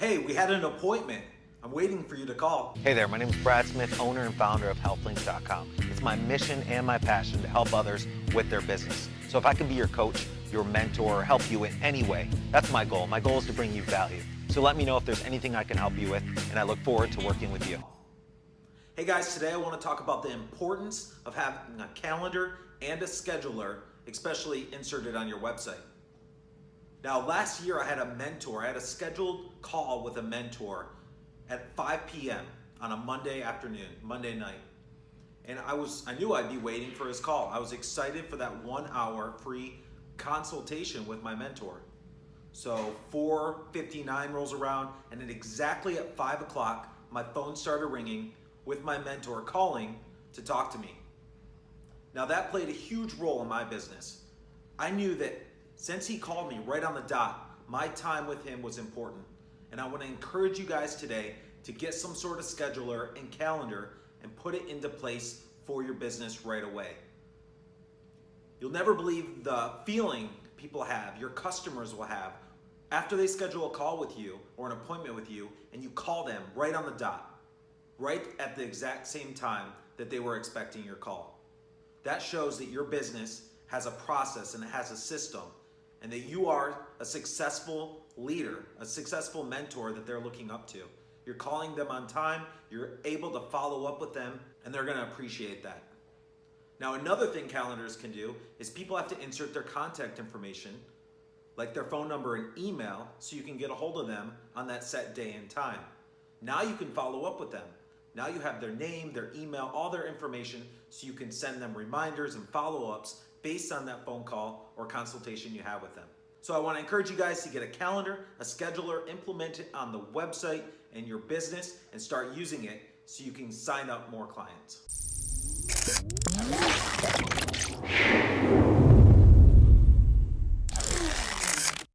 Hey, we had an appointment. I'm waiting for you to call. Hey there, my name is Brad Smith, owner and founder of HealthLinks.com. It's my mission and my passion to help others with their business. So if I can be your coach, your mentor, or help you in any way, that's my goal. My goal is to bring you value. So let me know if there's anything I can help you with, and I look forward to working with you. Hey guys, today I want to talk about the importance of having a calendar and a scheduler, especially inserted on your website. Now, last year I had a mentor, I had a scheduled call with a mentor at 5 p.m. on a Monday afternoon, Monday night. And I was I knew I'd be waiting for his call. I was excited for that 1 hour free consultation with my mentor. So 4:59 rolls around, and then exactly at 5 o'clock, my phone started ringing with my mentor calling to talk to me. Now that played a huge role in my business. I knew that since he called me right on the dot, my time with him was important. And I want to encourage you guys today to get some sort of scheduler and calendar and put it into place for your business right away. You'll never believe the feeling people have, your customers will have, after they schedule a call with you or an appointment with you and you call them right on the dot, right at the exact same time that they were expecting your call. That shows that your business has a process and it has a system and that you are a successful leader, a successful mentor that they're looking up to. You're calling them on time, you're able to follow up with them, and they're gonna appreciate that. Now, another thing calendars can do is people have to insert their contact information, like their phone number and email, so you can get a hold of them on that set day and time. Now you can follow up with them. Now you have their name, their email, all their information, so you can send them reminders and follow ups based on that phone call or consultation you have with them. So I want to encourage you guys to get a calendar, a scheduler, implement it on the website and your business and start using it so you can sign up more clients.